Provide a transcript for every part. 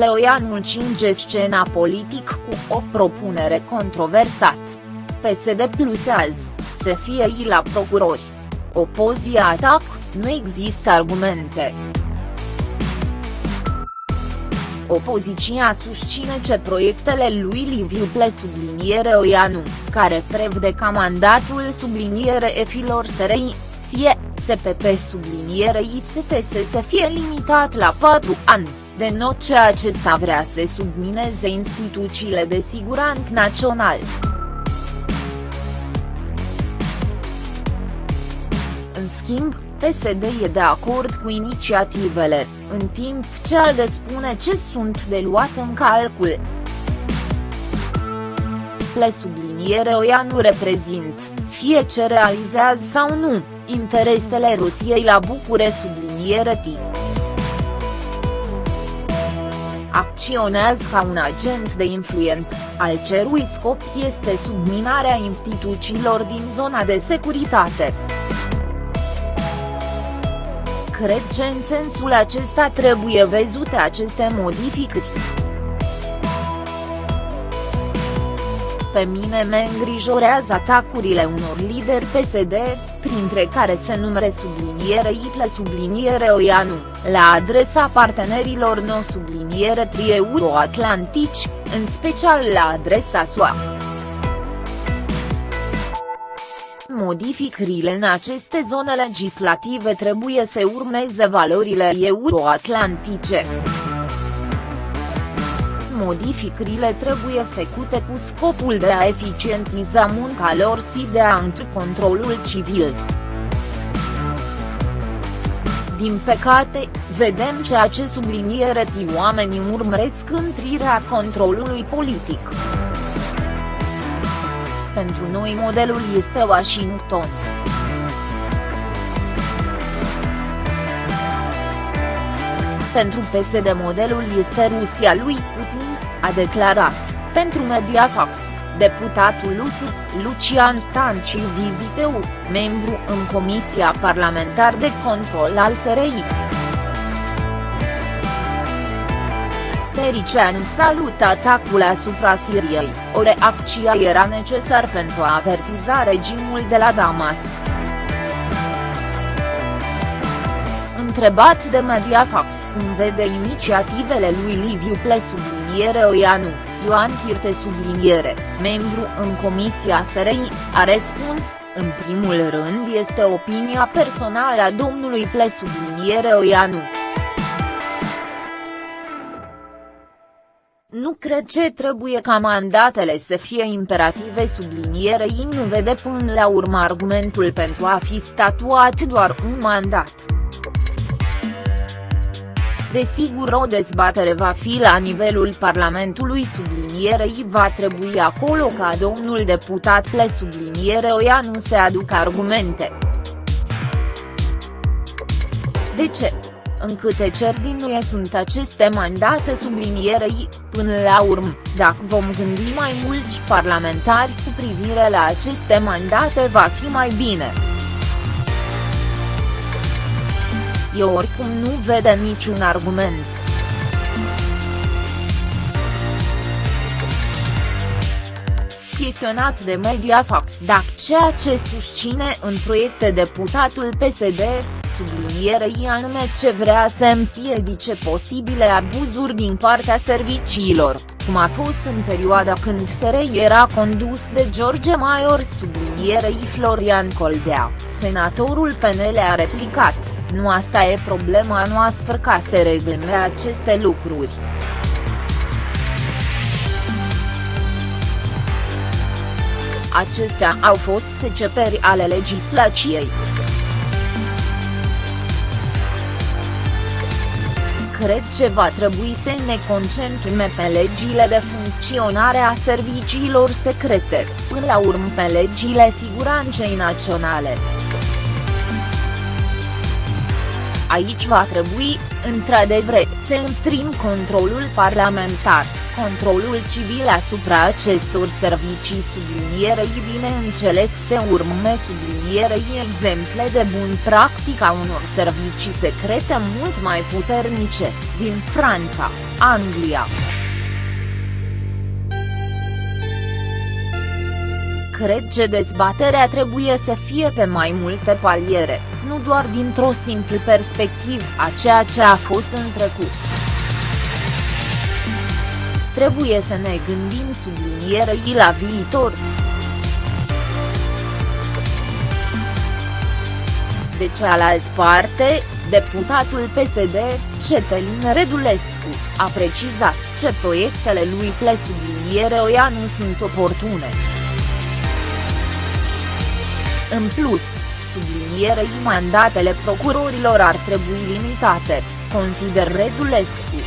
Pleoianu cinge scena politic cu o propunere controversat. PSD plus azi, să fie ei la procurori. Opozia atac, nu există argumente. Opoziția susține ce proiectele lui Liviu Ple subliniere Oianu, care prevede ca mandatul subliniere efilor SRI, SIE, SPP subliniere ISTS să fie limitat la 4 ani, not ce acesta vrea să submineze instituțiile de siguranță național. În schimb, PSD e de acord cu inițiativele, în timp ce ALDE spune ce sunt de luat în calcul. Le subliniere OIA nu reprezint, fie ce realizează sau nu, interesele Rusiei la Bucure subliniere T. Acționează ca un agent de influent, al cerui scop este subminarea instituțiilor din zona de securitate cred că în sensul acesta trebuie văzute aceste modificări. Pe mine mă îngrijorează atacurile unor lideri PSD, printre care se numere subliniere Itle subliniere Oianu, la adresa partenerilor no subliniere tri-euroatlantici, în special la adresa SUA. Modificările în aceste zone legislative trebuie să urmeze valorile euroatlantice. Modificările trebuie făcute cu scopul de a eficientiza munca lor și de a întri controlul civil. Din păcate, vedem ceea ce subliniere oamenii urmăresc întrirea controlului politic. Pentru noi modelul este Washington. Pentru PSD modelul este Rusia lui Putin, a declarat, pentru Mediafax, deputatul USU, Lucian Stanci Viziteu, membru în Comisia Parlamentar de Control al SRI. Terician salută atacul asupra Siriei, o reacție era necesar pentru a avertiza regimul de la Damas. Întrebat de Mediafax cum vede inițiativele lui Liviu Ple subliniere Oianu, Ioan Chirte subliniere, membru în Comisia SRI, a răspuns, în primul rând este opinia personală a domnului Ple subliniere Oianu. Nu cred ce trebuie ca mandatele să fie imperative sublinierei nu vede până la urmă argumentul pentru a fi statuat doar un mandat. Desigur o dezbatere va fi la nivelul Parlamentului sublinierei va trebui acolo ca domnul deputat le subliniere Oia nu se aducă argumente. De ce? în câte cerdinuie sunt aceste mandate sublinierei, până la urmă, dacă vom gândi mai mulți parlamentari cu privire la aceste mandate va fi mai bine. Eu oricum nu vede niciun argument. chestionat de Mediafax dacă ceea ce susține în proiecte deputatul PSD, sublinierei anume ce vrea să împiedice posibile abuzuri din partea serviciilor, cum a fost în perioada când SRI era condus de George Maior sublinierei Florian Coldea, senatorul PNL a replicat, nu asta e problema noastră ca să regleme aceste lucruri. Acestea au fost seceperi ale legislației. Cred că va trebui să ne concentrăm pe legile de funcționare a serviciilor secrete, până la urmă pe legile siguranței naționale. Aici va trebui, într-adevăr, să întrim controlul parlamentar, controlul civil asupra acestor servicii sublinierei bineînțeles se urme sublinierei exemple de bun practic a unor servicii secrete mult mai puternice, din Franța, Anglia. Cred că dezbaterea trebuie să fie pe mai multe paliere, nu doar dintr-o simplă perspectivă a ceea ce a fost în trecut. Trebuie să ne gândim sublinierei la viitor. De cealaltă parte, deputatul PSD, Cetelin Redulescu, a precizat ce proiectele lui Ple subliniere OIA nu sunt oportune. În plus, sublinierei mandatele procurorilor ar trebui limitate, consider Redulescu.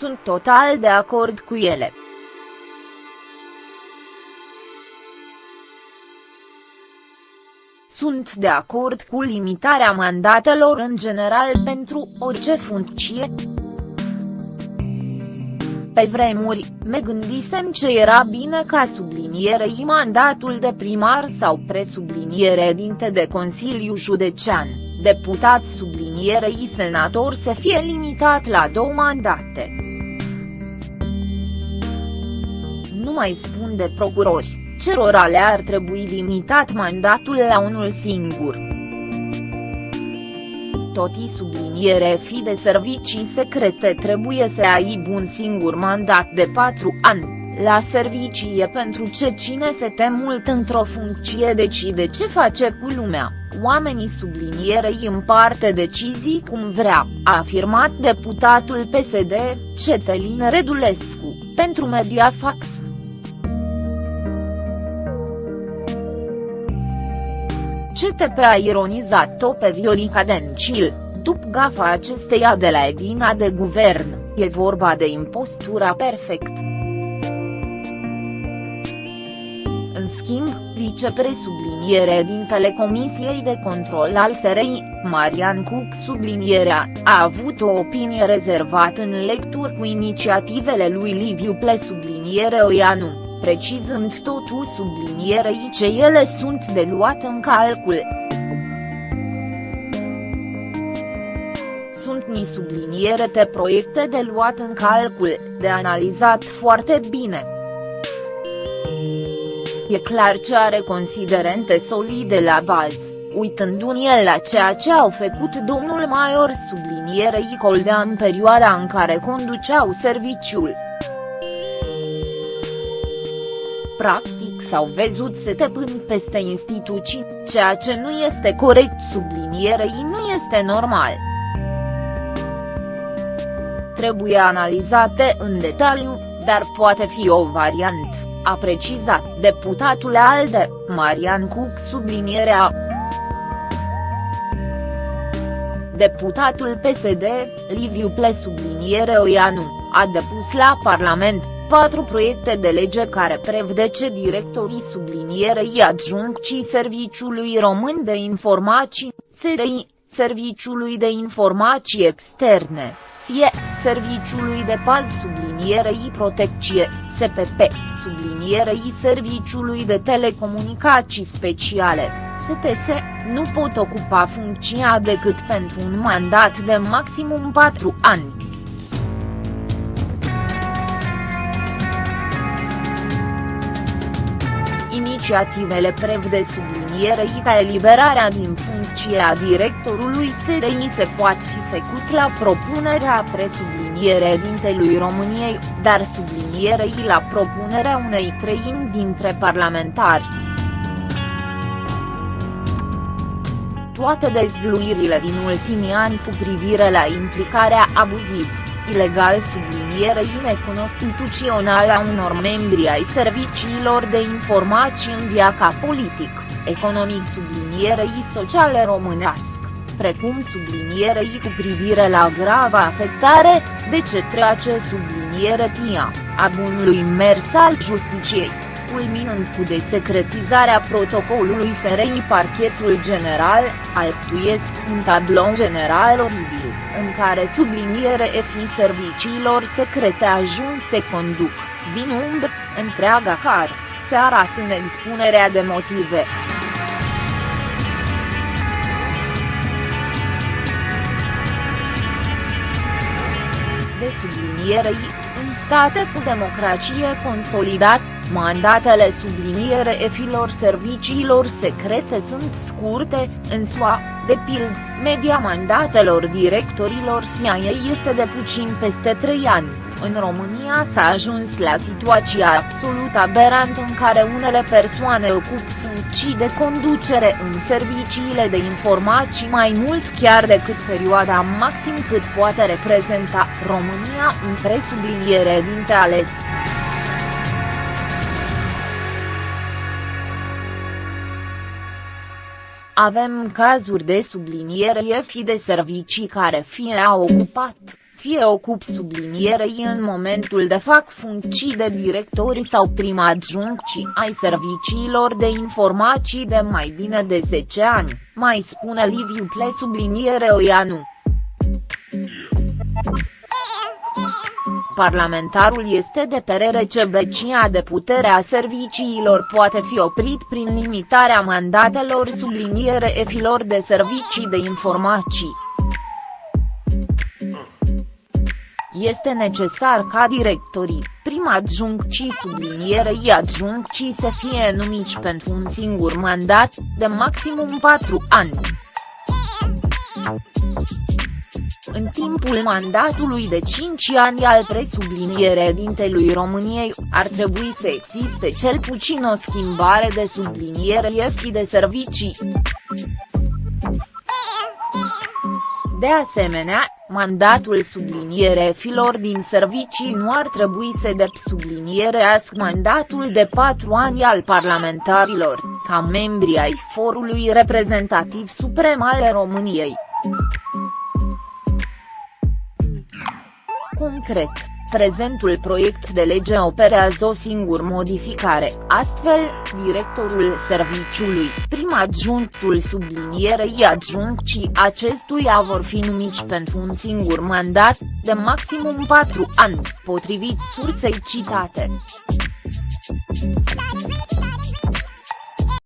Sunt total de acord cu ele. Sunt de acord cu limitarea mandatelor în general pentru orice funcție. Pe vremuri, me gândisem ce era bine ca sublinierei mandatul de primar sau presubliniere dinte de Consiliu Județean, deputat sublinierei senator să fie limitat la două mandate. Nu mai spun de procurori, cerora le-ar trebui limitat mandatul la unul singur. Toti subliniere fi de servicii secrete trebuie să aibă un singur mandat de patru ani, la servicii e pentru ce cine se te mult într-o funcție decide ce face cu lumea, oamenii sublinierei împarte decizii cum vrea, a afirmat deputatul PSD, Cetelin Redulescu, pentru Mediafax. CTP a ironizat-o pe Viorica Dencil, după gafa acesteia de la Edina de guvern, e vorba de impostura perfect. În schimb, vicepresubliniere din Telecomisiei de Control al SRI, Marian Cook sublinierea, a avut o opinie rezervată în lecturi cu inițiativele lui Liviu Ple subliniere Oianu precizând totul sublinierei ce ele sunt de luat în calcul. Sunt ni subliniere de proiecte de luat în calcul, de analizat foarte bine. E clar ce are considerente solide la bază, uitându-ne el la ceea ce au făcut domnul Maior sublinierei Coldea în perioada în care conduceau serviciul. Practic s-au văzut setepând peste instituții, ceea ce nu este corect sublinierei nu este normal. Trebuie analizate în detaliu, dar poate fi o variantă, a precizat deputatul ALDE, Marian Cuc sublinierea. Deputatul PSD, Liviu Ple subliniere Oianu, a depus la Parlament patru proiecte de lege care prevede directorii sublinierei adjuncții Serviciului Român de Informații, SRI, Serviciului de Informații Externe, SIE, Serviciului de Paz sublinierei Protecție, SPP, sublinierei Serviciului de Telecomunicații Speciale, STS, nu pot ocupa funcția decât pentru un mandat de maximum 4 ani. Inițiativele prevede sublinierei ca eliberarea din funcție a directorului SRI se poate fi făcut la propunerea presubliniere dintelui României, dar sublinierei la propunerea unei treimi dintre parlamentari. Toate dezvluirile din ultimii ani cu privire la implicarea abuzivă ilegal sublinierei neconstituțională a unor membri ai serviciilor de informații în viața politic, economic sublinierei sociale românească precum sublinierei cu privire la grava afectare, de ce trece subliniere TIA, a bunului mers al justiciei. Culminând cu desecretizarea protocolului SRI Parchetul General, alptuiesc un tablou general oribil, în care subliniere fi serviciilor secrete ajunse conduc, din umbră, întreaga car, se arată în expunerea de motive. De sublinierei, în state cu democrație consolidat, mandatele subliniere efilor serviciilor secrete sunt scurte, în SUA, de pild, media mandatelor directorilor CIA este de puțin peste 3 ani. În România s-a ajuns la situația absolut aberantă în care unele persoane ocupă funcții de conducere în serviciile de informații mai mult chiar decât perioada maxim cât poate reprezenta România în presubliniere dinte ales. Avem cazuri de subliniere fi de servicii care fie au ocupat, fie ocup sublinierei în momentul de fac funcții de directori sau prima adjuncții ai serviciilor de informații de mai bine de 10 ani, mai spune Liviu Ple subliniere Oianu. Parlamentarul este de perere ce becia de putere a serviciilor poate fi oprit prin limitarea mandatelor subliniere efilor de servicii de informații. Este necesar ca directorii, prima adjuncții sublinierei adjuncții să fie numiți pentru un singur mandat, de maximum 4 ani. În timpul mandatului de 5 ani al presublinierea dintelui României, ar trebui să existe cel puțin o schimbare de subliniere fi de servicii. De asemenea, mandatul subliniere filor din servicii nu ar trebui să sublinierească mandatul de patru ani al parlamentarilor, ca membri ai forului reprezentativ suprem al României. Concret, prezentul proiect de lege operează o singur modificare, astfel, directorul serviciului, prim adjunctul sublinierei adjuncții acestuia vor fi numiți pentru un singur mandat, de maximum 4 ani, potrivit sursei citate.